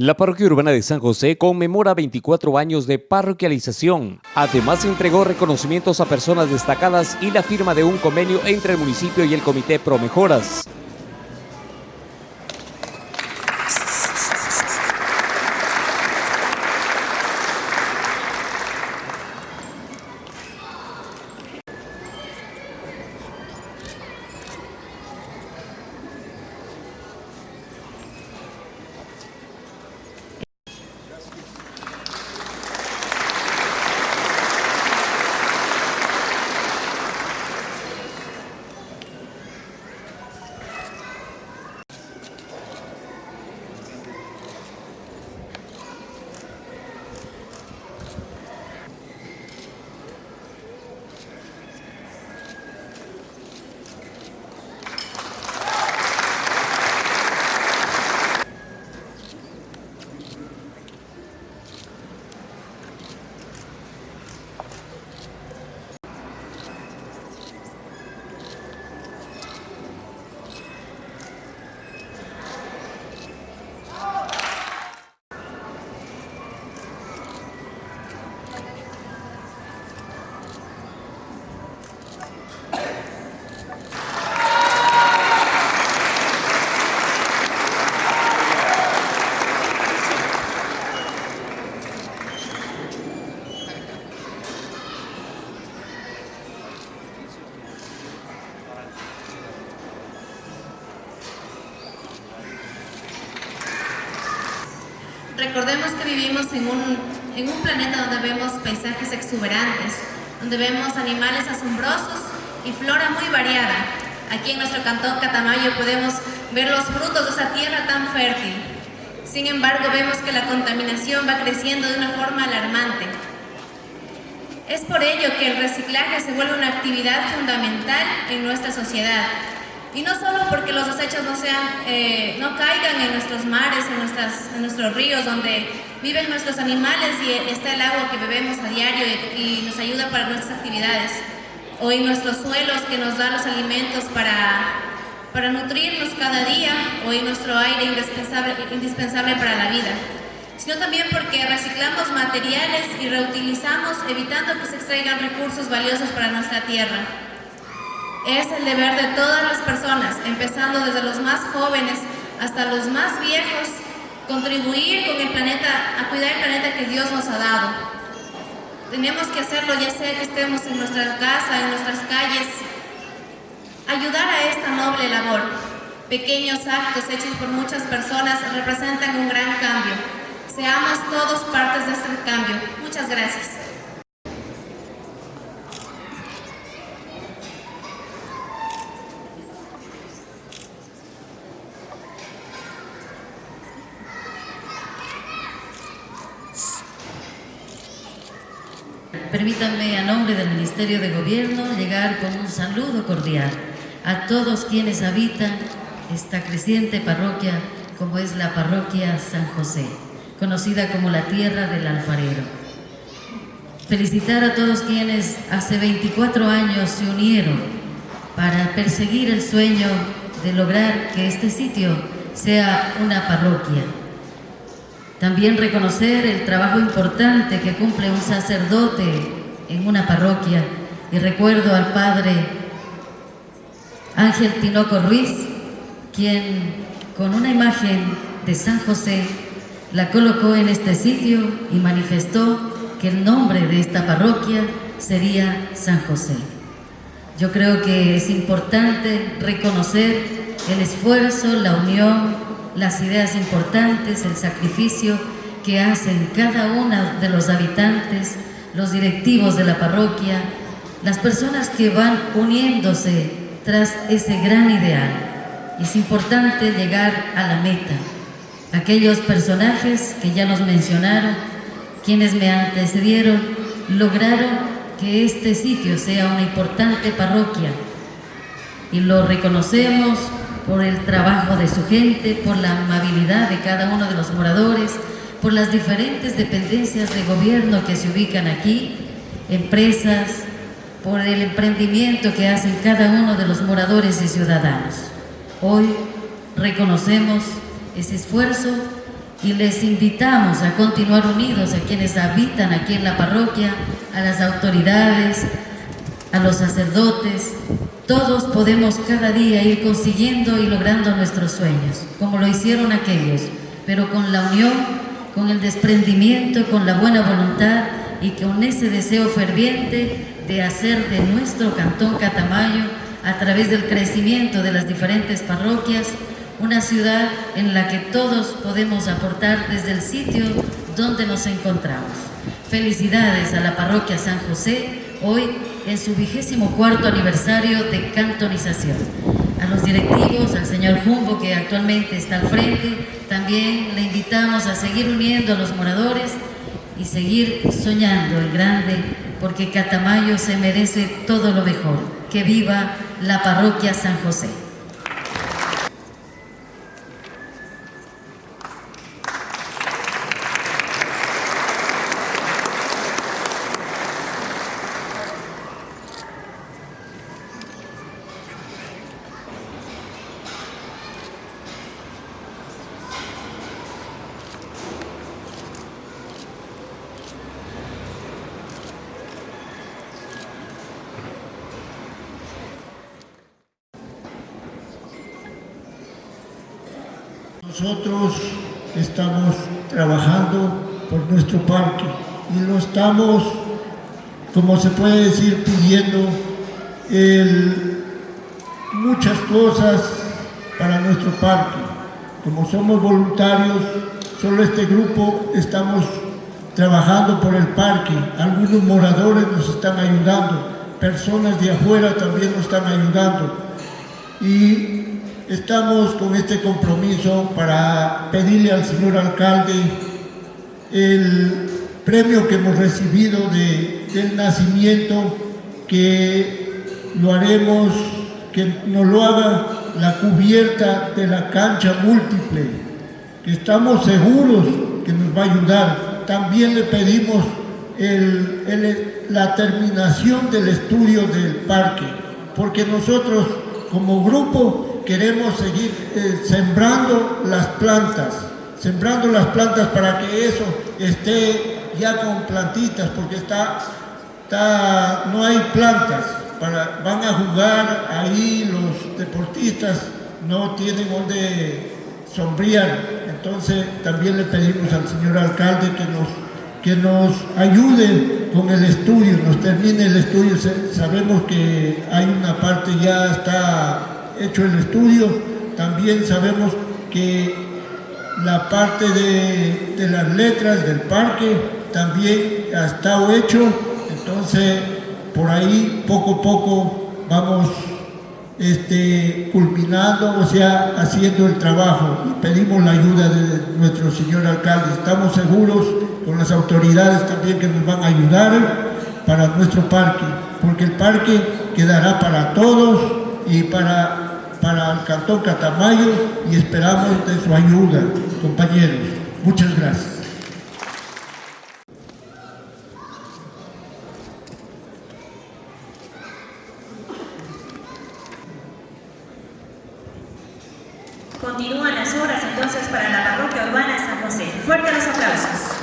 La parroquia urbana de San José conmemora 24 años de parroquialización. Además, entregó reconocimientos a personas destacadas y la firma de un convenio entre el municipio y el Comité Pro Recordemos que vivimos en un, en un planeta donde vemos paisajes exuberantes, donde vemos animales asombrosos y flora muy variada. Aquí en nuestro cantón Catamayo podemos ver los frutos de esa tierra tan fértil. Sin embargo, vemos que la contaminación va creciendo de una forma alarmante. Es por ello que el reciclaje se vuelve una actividad fundamental en nuestra sociedad, y no solo porque los desechos no, sean, eh, no caigan en nuestros mares, en, nuestras, en nuestros ríos, donde viven nuestros animales y está el agua que bebemos a diario y, nos ayuda para nuestras actividades, o en nuestros suelos que nos dan los alimentos para, para nutrirnos cada día, o en nuestro aire indispensable, indispensable para la vida, sino también porque reciclamos materiales y reutilizamos evitando que se extraigan recursos valiosos para nuestra tierra. Es el deber de todas las personas, empezando desde los más jóvenes hasta los más viejos, contribuir con el planeta, a cuidar el planeta que Dios nos ha dado. Tenemos que hacerlo ya sea que estemos en nuestra casa, en nuestras calles, ayudar a esta noble labor. Pequeños actos hechos por muchas personas representan un gran cambio. Seamos todos partes de este cambio. Muchas gracias. Permítanme a nombre del Ministerio de Gobierno llegar con un saludo cordial a todos quienes habitan esta creciente parroquia como es la parroquia San José, conocida como la tierra del alfarero. Felicitar a todos quienes hace 24 años se unieron para perseguir el sueño de lograr que este sitio sea una parroquia también reconocer el trabajo importante que cumple un sacerdote en una parroquia. Y recuerdo al padre Ángel Tinoco Ruiz, quien con una imagen de San José la colocó en este sitio y manifestó que el nombre de esta parroquia sería San José. Yo creo que es importante reconocer el esfuerzo, la unión, las ideas importantes, el sacrificio que hacen cada uno de los habitantes, los directivos de la parroquia, las personas que van uniéndose tras ese gran ideal. Es importante llegar a la meta. Aquellos personajes que ya nos mencionaron, quienes me antecedieron, lograron que este sitio sea una importante parroquia y lo reconocemos por el trabajo de su gente, por la amabilidad de cada uno de los moradores, por las diferentes dependencias de gobierno que se ubican aquí, empresas, por el emprendimiento que hacen cada uno de los moradores y ciudadanos. Hoy reconocemos ese esfuerzo y les invitamos a continuar unidos a quienes habitan aquí en la parroquia, a las autoridades, a los sacerdotes. Todos podemos cada día ir consiguiendo y logrando nuestros sueños, como lo hicieron aquellos, pero con la unión, con el desprendimiento, con la buena voluntad y con ese deseo ferviente de hacer de nuestro cantón Catamayo, a través del crecimiento de las diferentes parroquias, una ciudad en la que todos podemos aportar desde el sitio donde nos encontramos. Felicidades a la parroquia San José, hoy en su vigésimo cuarto aniversario de cantonización. A los directivos, al señor Jumbo que actualmente está al frente, también le invitamos a seguir uniendo a los moradores y seguir soñando en grande, porque Catamayo se merece todo lo mejor. Que viva la parroquia San José. Nosotros estamos trabajando por nuestro parque y lo estamos, como se puede decir, pidiendo muchas cosas para nuestro parque. Como somos voluntarios, solo este grupo estamos trabajando por el parque. Algunos moradores nos están ayudando, personas de afuera también nos están ayudando. Y Estamos con este compromiso para pedirle al señor alcalde el premio que hemos recibido del nacimiento, que lo haremos, que nos lo haga la cubierta de la cancha múltiple, que estamos seguros que nos va a ayudar. También le pedimos la terminación del estudio del parque, porque nosotros como grupo queremos seguir eh, sembrando las plantas, sembrando las plantas para que eso esté ya con plantitas, porque está, está no hay plantas, para, van a jugar ahí los deportistas, no tienen donde sombrear, entonces también le pedimos al señor alcalde que nos, que nos ayude con el estudio, nos termine el estudio, sabemos que hay una parte ya está hecho el estudio, también sabemos que la parte de, las letras del parque también ha estado hecho, entonces por ahí poco a poco vamos este, culminando, o sea, haciendo el trabajo y pedimos la ayuda de nuestro señor alcalde. Estamos seguros con las autoridades también que nos van a ayudar para nuestro parque, porque el parque quedará para todos y para para el Cantón Catamayo y esperamos de su ayuda, compañeros. Muchas gracias. Continúan las obras entonces para la parroquia urbana de San José. Fuerte los aplausos.